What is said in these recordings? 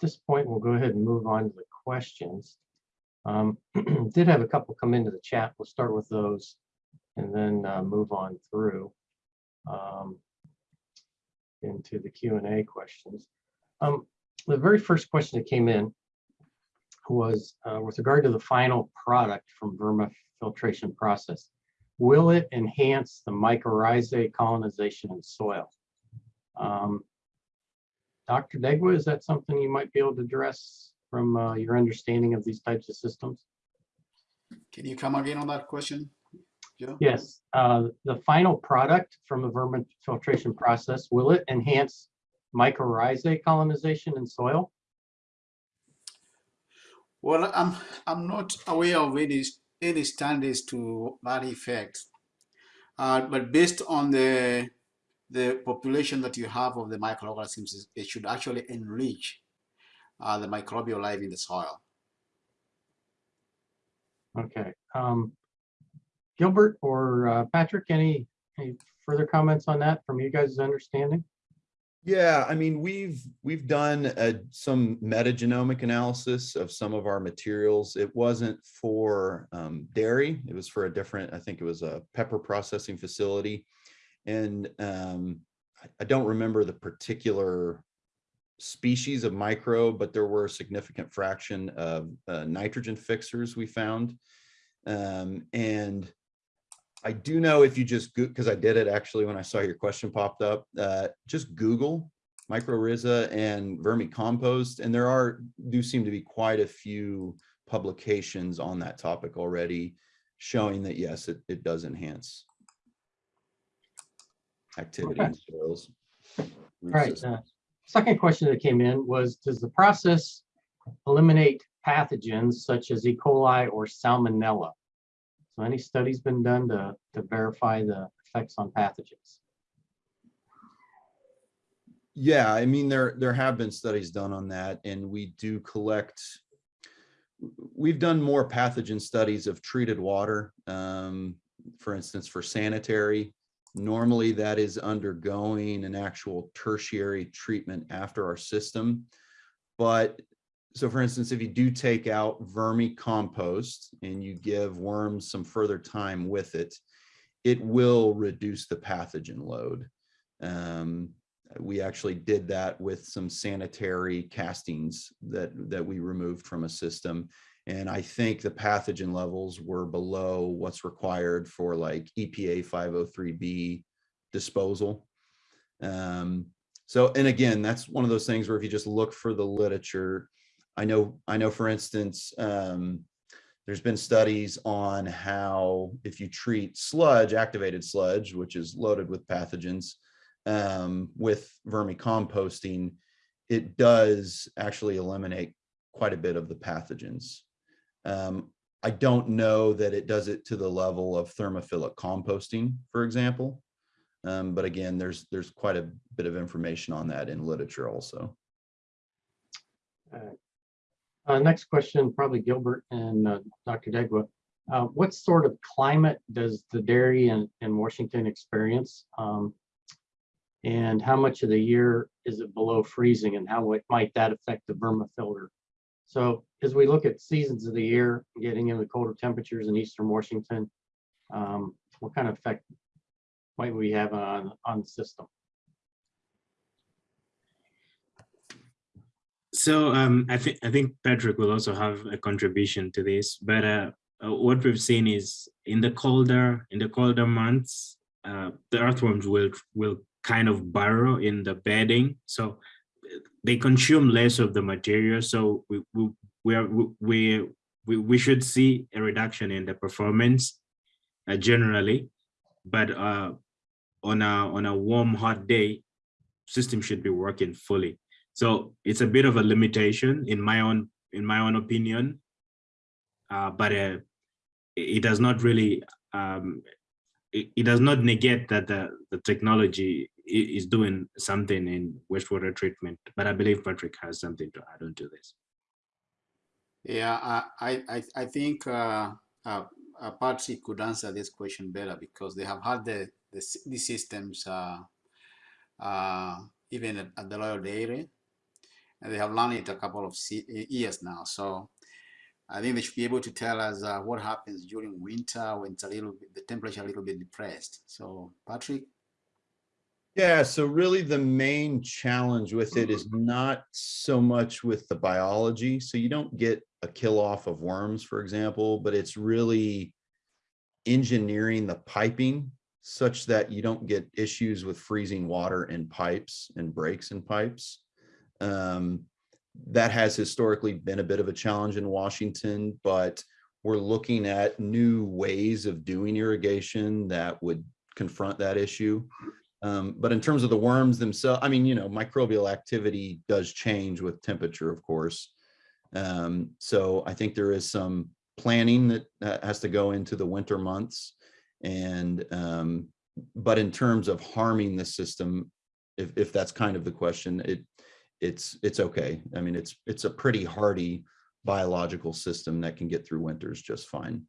this point, we'll go ahead and move on to the questions. Um, Did have a couple come into the chat. We'll start with those and then uh, move on through um, into the Q and A questions. Um, The very first question that came in was uh, with regard to the final product from Verma filtration process. Will it enhance the mycorrhizae colonization in soil? Um, Dr. Degwa, is that something you might be able to address from uh, your understanding of these types of systems? Can you come again on that question, Joe? Yes, uh, the final product from the vermifiltration process, will it enhance mycorrhizae colonization in soil? Well, I'm I'm not aware of any any standards to that effect, uh, but based on the the population that you have of the microorganisms, it should actually enrich uh, the microbial life in the soil. Okay. Um, Gilbert or uh, Patrick, any, any further comments on that from you guys' understanding? Yeah, I mean, we've we've done uh, some metagenomic analysis of some of our materials. It wasn't for um, dairy. It was for a different, I think it was a pepper processing facility. And um, I- don't remember the particular species of microbe, but there were a significant fraction of uh, nitrogen fixers we found. Um, and I do know if you just because I did it actually when I saw your question popped up, uh, just Google mycorrhiza and vermicompost, and there are do seem to be quite a few publications on that topic already showing that yes, it, it does enhance activity in soils. Right. uh, Second question that came in was, does the process eliminate pathogens such as E. coli or salmonella? So any studies been done to, to verify the effects on pathogens? Yeah, I mean, there, there have been studies done on that and we do collect. We've done more pathogen studies of treated water. um, For instance, for sanitary, normally that is undergoing an actual tertiary treatment after our system. But so for instance, if you do take out vermicompost and you give worms some further time with it, it will reduce the pathogen load. Um, we actually did that with some sanitary castings that that we removed from a system and i think the pathogen levels were below what's required for like epa 503b disposal um so and again that's one of those things where if you just look for the literature i know i know for instance um there's been studies on how if you treat sludge activated sludge which is loaded with pathogens um, with vermicomposting, it does actually eliminate quite a bit of the pathogens. Um, I don't know that it does it to the level of thermophilic composting, for example. Um, but again, there's there's quite a bit of information on that in literature also. Uh, next question, probably Gilbert and uh, Dr. Degwa. Uh, what sort of climate does the dairy in, in Washington experience? Um, and how much of the year is it below freezing and how might that affect the vermifilter? So as we look at seasons of the year, getting into colder temperatures in eastern Washington, um, what kind of effect might we have on, on the system? So um, I think I think Patrick will also have a contribution to this, but uh, uh, what we've seen is in the colder in the colder months, uh, the earthworms will will kind of burrow in the bedding, so they consume less of the material. So we we we are, we we we should see a reduction in the performance uh, generally, but uh, on a on a warm hot day, system should be working fully. So it's a bit of a limitation in my own in my own opinion, uh, but uh, it does not really um, it, it, does not negate that the the technology is doing something in wastewater treatment. But I believe Patrick has something to add on to this. Yeah, I I I think uh, uh, uh, Patrick could answer this question better because they have had the the, the systems uh, uh, even at, at the lower dairy and they have learned it a couple of years now. So I think they should be able to tell us uh, what happens during winter when it's a little bit, the temperature a little bit depressed. So Patrick, Yeah, so really the main challenge with it is not so much with the biology. So you don't get a kill off of worms, for example, but it's really engineering the piping such that you don't get issues with freezing water in pipes and breaks in pipes. Um, that has historically been a bit of a challenge in Washington, but we're looking at new ways of doing irrigation that would confront that issue. Um, but in terms of the worms themselves, I mean, you know, microbial activity does change with temperature, of course. Um, so I think there is some planning that, that has to go into the winter months. And, um, but in terms of harming the system, if, if that's kind of the question, it, it's, it's okay. I mean, it's, it's a pretty hardy biological system that can get through winters just fine.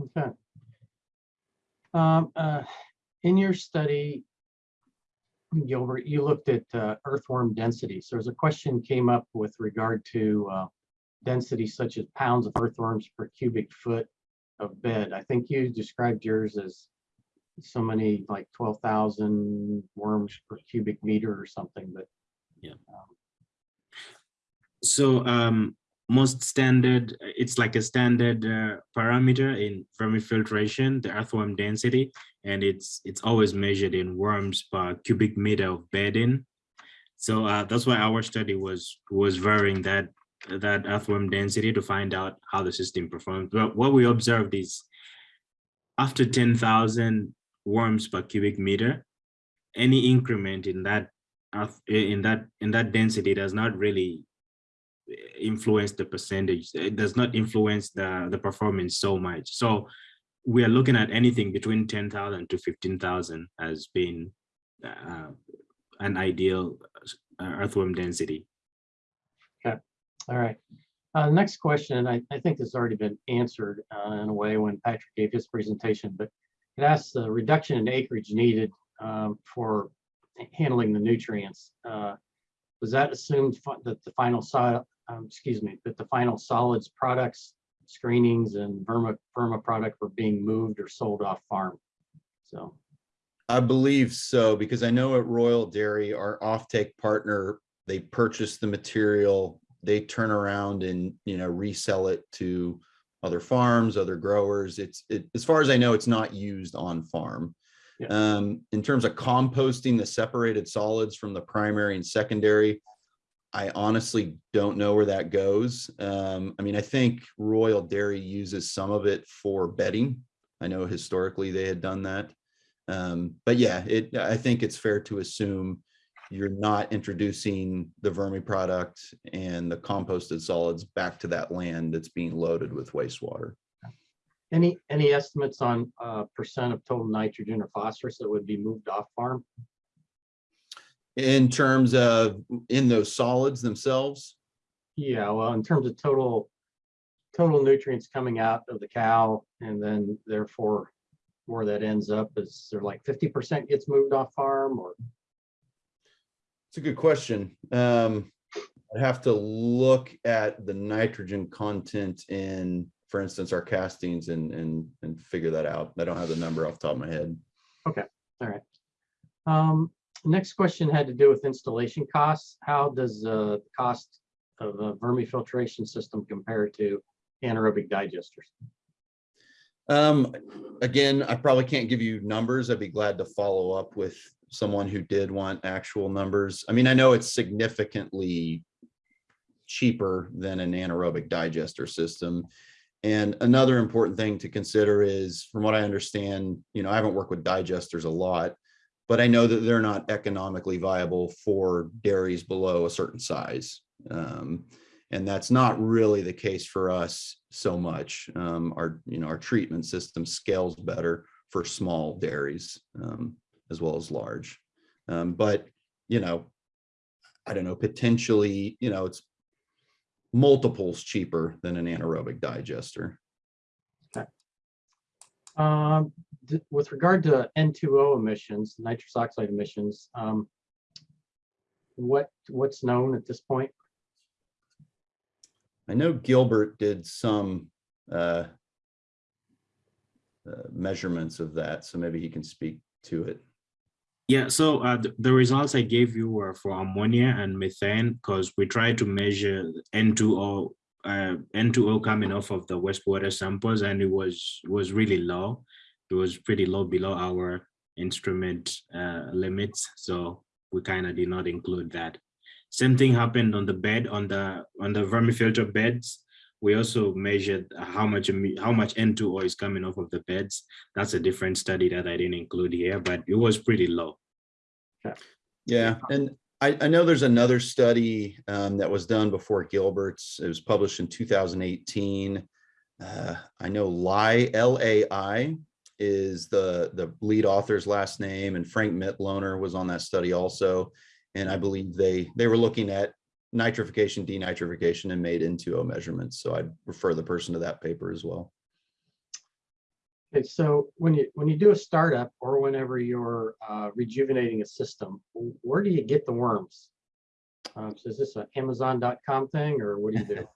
Okay. Um, uh, in your study, Gilbert, you looked at uh, earthworm density. So there's a question came up with regard to uh, density such as pounds of earthworms per cubic foot of bed. I think you described yours as so many, like twelve thousand worms per cubic meter or something, but yeah. So um, most standard, it's like a standard uh, parameter in vermifiltration, the earthworm density, and it's it's always measured in worms per cubic meter of bedding. So uh, that's why our study was was varying that that earthworm density to find out how the system performs. But what we observed is after 10,000 worms per cubic meter, any increment in that in that in that density does not really influence the percentage. It does not influence the, the performance so much. So we are looking at anything between 10,000 to 15,000 as being uh, an ideal uh, earthworm density. Yeah, all right. Uh, next question, I, I think this has already been answered uh, in a way when Patrick gave his presentation, but it asks the reduction in acreage needed um, for handling the nutrients. Uh, was that assumed that the final soil, um, excuse me, that the final solids products, screenings and vermi, vermi product were being moved or sold off farm? So, I believe so, because I know at Royal Dairy, our offtake partner, they purchase the material, they turn around and, you know, resell it to other farms, other growers. It's, it, as far as I know, it's not used on farm. Yeah. Um, in terms of composting the separated solids from the primary and secondary, I honestly don't know where that goes. Um, I mean, I think Royal Dairy uses some of it for bedding. I know historically they had done that. Um, but yeah, it, I think it's fair to assume you're not introducing the vermi product and the composted solids back to that land that's being loaded with wastewater. any, any estimates on uh, percent of total nitrogen or phosphorus that would be moved off farm? In terms of in those solids themselves, Yeah, well, in terms of total, total nutrients coming out of the cow and then therefore where that ends up is there like fifty percent gets moved off farm or? it's a good question. Um, I'd have to look at the nitrogen content in, for instance, our castings and, and, and figure that out. I don't have the number off the top of my head. Okay. All right. Um, next question had to do with installation costs. How does uh, the cost of a vermifiltration system compare to anaerobic digesters? Um, again, I probably can't give you numbers. I'd be glad to follow up with someone who did want actual numbers. I mean, I know it's significantly cheaper than an anaerobic digester system. And another important thing to consider is, from what I understand, you know, I haven't worked with digesters a lot, but I know that they're not economically viable for dairies below a certain size. Um, and that's not really the case for us so much. Um, our, you know, our treatment system scales better for small dairies um, as well as large. Um, but, you know, I don't know, potentially, you know, it's multiples cheaper than an anaerobic digester. Um, with regard to N2O emissions, nitrous oxide emissions, um, what, what's known at this point? I know Gilbert did some uh, uh, measurements of that, so maybe he can speak to it. Yeah, so uh, the, the results I gave you were for ammonia and methane because we tried to measure N2O, uh, N2O coming off of the wastewater samples and it was was really low. It was pretty low below our instrument uh, limits, so we kind of did not include that. Same thing happened on the bed on the on the vermifilter beds. We also measured how much how much N2O is coming off of the beds. That's a different study that I didn't include here, but it was pretty low. Yeah, and I, I know there's another study um, that was done before Gilbert's. It was published in 2018. Uh, I know Lai, L-A-I is the, the lead author's last name, and Frank Mitloehner was on that study also. And I believe they, they were looking at nitrification, denitrification, and made N2O measurements. So I'd refer the person to that paper as well. Okay, so when you, when you do a startup or whenever you're uh, rejuvenating a system, where do you get the worms? Um, So is this an Amazon.com thing or what do you do?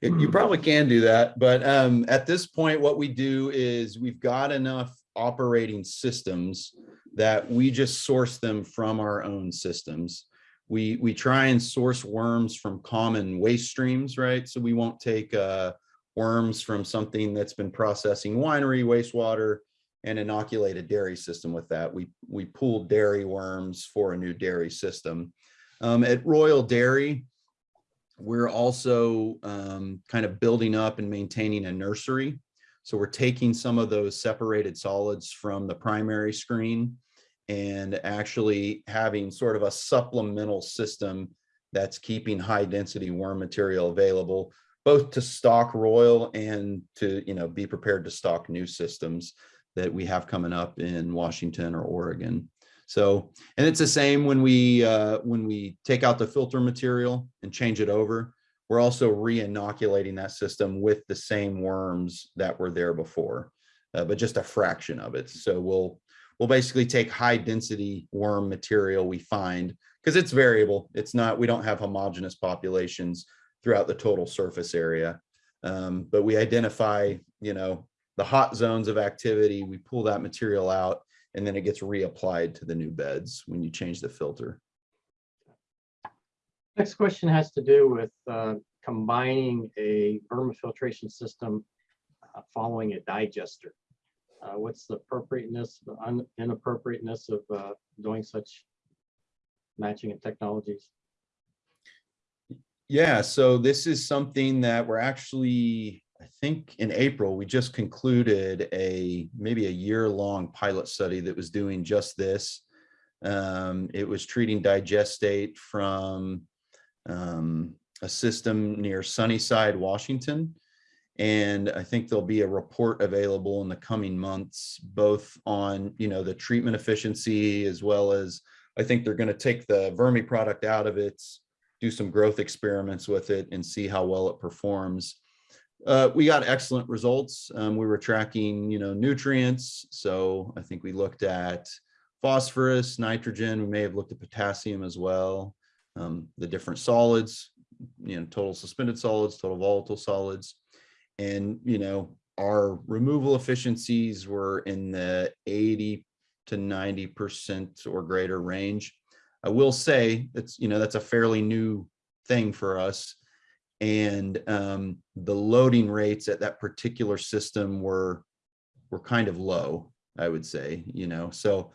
You you probably can do that, but um, at this point, what we do is we've got enough operating systems that we just source them from our own systems. We, we try and source worms from common waste streams, right? So we won't take uh, worms from something that's been processing winery wastewater and inoculate a dairy system with that. We, we pool dairy worms for a new dairy system. Um, at Royal Dairy, we're also um, kind of building up and maintaining a nursery. So we're taking some of those separated solids from the primary screen and actually having sort of a supplemental system that's keeping high density worm material available, both to stock Royal and to, you know, be prepared to stock new systems that we have coming up in Washington or Oregon. So, and it's the same when we, uh, when we take out the filter material and change it over, we're also re-inoculating that system with the same worms that were there before, uh, but just a fraction of it. So we'll, we'll basically take high density worm material we find, because it's variable. It's not, we don't have homogeneous populations throughout the total surface area. Um, but we identify, you know, the hot zones of activity, we pull that material out, and then it gets reapplied to the new beds when you change the filter. Next question has to do with uh, combining a vermifiltration system uh, following a digester. Uh, What's the appropriateness, the un- inappropriateness of uh, doing such matching of technologies? Yeah, so this is something that we're actually, I think in April, we just concluded a, maybe a year-long pilot study that was doing just this. Um, it was treating digestate from um, a system near Sunnyside, Washington. And I think there'll be a report available in the coming months, both on, you know, the treatment efficiency as well as I think they're going to take the vermi product out of it, do some growth experiments with it and see how well it performs. Uh, we got excellent results. Um, we were tracking, you know, nutrients. So I think we looked at phosphorus, nitrogen. We may have looked at potassium as well. Um, the different solids, you know, total suspended solids, total volatile solids. And, you know, our removal efficiencies were in the 80 to 90% or greater range. I will say that's, you know, that's a fairly new thing for us. And um, the loading rates at that particular system were, were kind of low, I would say, you know, so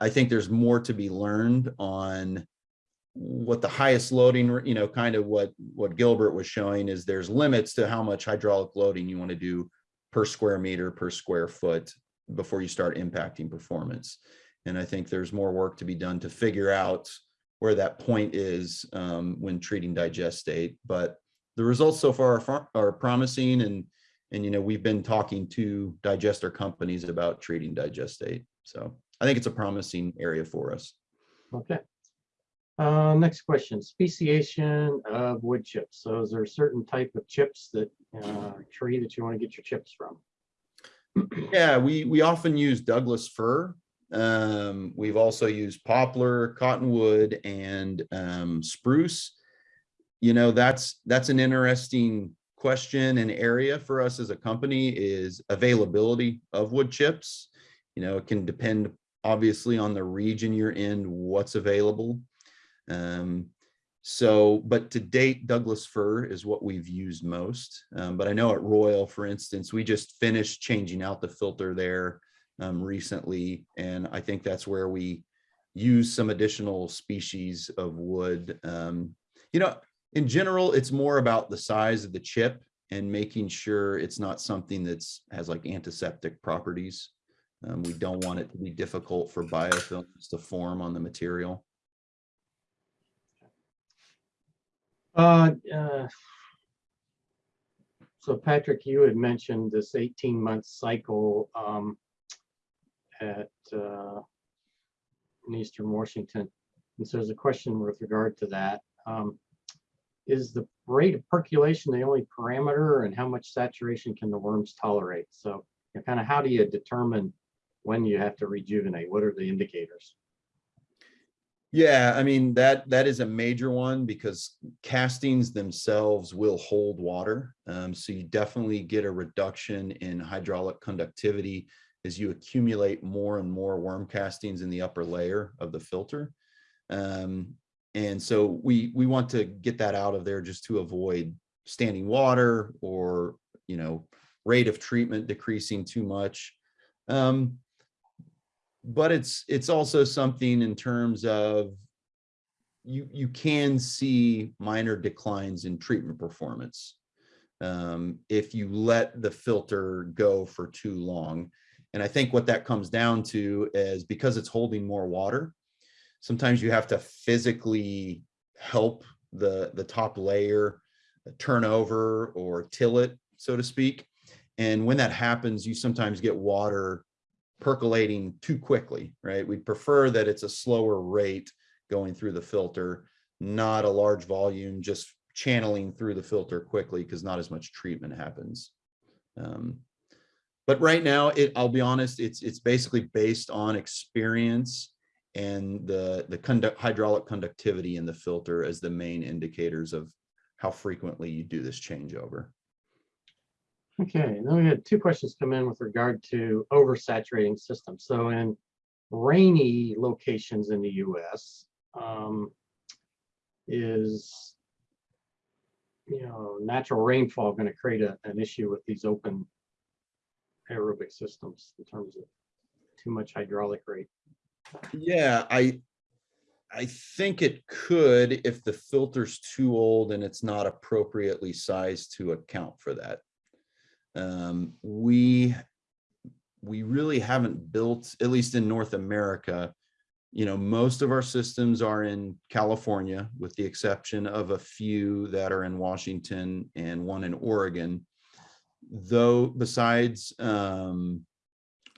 I- think there's more to be learned on what the highest loading, you know, kind of what, what Gilbert was showing is there's limits to how much hydraulic loading you want to do per square meter, per square foot before you start impacting performance. And I think there's more work to be done to figure out where that point is um, when treating digestate. But the results so far are, are promising and, and, you know, we've been talking to digester companies about treating digestate. So I think it's a promising area for us. Okay. Uh, Next question, speciation of wood chips. So is there a certain type of chips that, uh, tree that you want to get your chips from? Yeah, we, we often use Douglas fir Um, we've also used poplar, cottonwood, and um, spruce. You know, that's that's an interesting question and area for us as a company is availability of wood chips. You know, it can depend obviously on the region you're in, what's available. Um, so, but to date, Douglas fir is what we've used most. Um, but I know at Royal, for instance, we just finished changing out the filter there um, recently. And I think that's where we use some additional species of wood. Um, you know, in general, it's more about the size of the chip and making sure it's not something that's has like antiseptic properties. Um, we don't want it to be difficult for biofilms to form on the material. Uh, uh, So Patrick, you had mentioned this eighteen month cycle um, at uh, in Eastern Washington. And so there's a question with regard to that. Um, Is the rate of percolation the only parameter and how much saturation can the worms tolerate? So kind of how do you determine when you have to rejuvenate? What are the indicators? Yeah, I mean, that, that is a major one because castings themselves will hold water. Um, so you definitely get a reduction in hydraulic conductivity as you accumulate more and more worm castings in the upper layer of the filter. Um, and so we, we want to get that out of there just to avoid standing water or, you know, rate of treatment decreasing too much. Um, but it's it's also something in terms of you you can see minor declines in treatment performance um, if you let the filter go for too long. And I think what that comes down to is because it's holding more water, sometimes you have to physically help the the top layer turn over or till it, so to speak. And when that happens, you sometimes get water percolating too quickly, right? We'd prefer that it's a slower rate going through the filter, not a large volume, just channeling through the filter quickly because not as much treatment happens. Um, but right now, it, I'll be honest, it's it's basically based on experience and the the conduct hydraulic conductivity in the filter as the main indicators of how frequently you do this changeover. Okay, then we had two questions come in with regard to oversaturating systems. So in rainy locations in the US, um, is, you know, natural rainfall going to create a, an issue with these open aerobic systems in terms of too much hydraulic rate? Yeah, I, I think it could if the filter's too old and it's not appropriately sized to account for that. Um, we, we really haven't built, at least in North America, you know, most of our systems are in California, with the exception of a few that are in Washington and one in Oregon. Though besides um,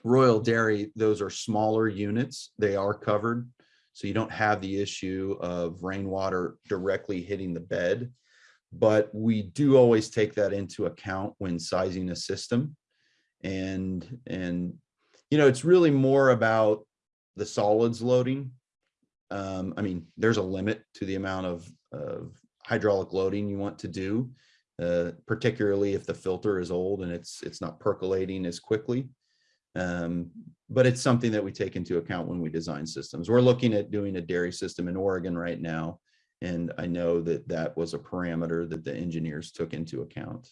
Royal Dairy, those are smaller units. They are covered. So you don't have the issue of rainwater directly hitting the bed. But we do always take that into account when sizing a system. And, and, you know, it's really more about the solids loading. Um, I mean, there's a limit to the amount of, of hydraulic loading you want to do, uh, particularly if the filter is old and it's, it's not percolating as quickly. Um, but it's something that we take into account when we design systems. We're looking at doing a dairy system in Oregon right now. And I know that that was a parameter that the engineers took into account.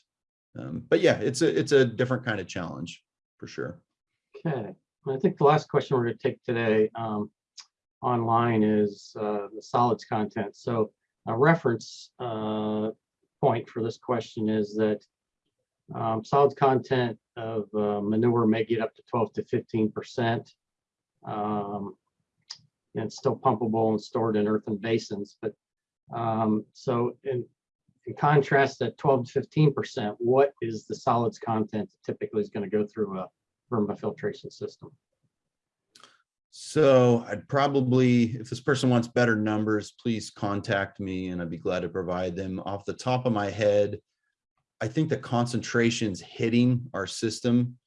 Um, but yeah, it's a, it's a different kind of challenge for sure. Okay, I think the last question we're going to take today um, online is uh, the solids content. So a reference uh, point for this question is that um, solids content of uh, manure may get up to 12 to 15 percent. Um, and it's still pumpable and stored in earthen basins. But um, so in, in contrast, that 12 to 15 percent, what is the solids content that typically is going to go through a vermifiltration system? So I'd probably, if this person wants better numbers, please contact me and I'd be glad to provide them. Off the top of my head, I think the concentrations hitting our system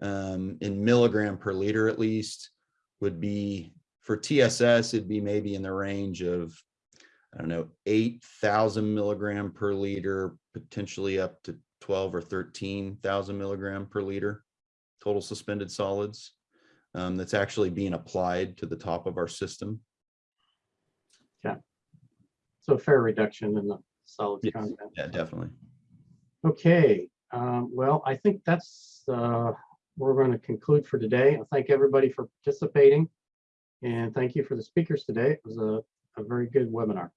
um, in milligram per liter at least would be, for TSS, it'd be maybe in the range of, I don't know, eight thousand milligram per liter, potentially up to twelve or thirteen thousand milligram per liter, total suspended solids. Um, that's actually being applied to the top of our system. Yeah. So a fair reduction in the solid Yes. content. Yeah, definitely. Okay, um, well, I think that's, uh, we're going to conclude for today. I thank everybody for participating. And thank you for the speakers today. It was a, a very good webinar.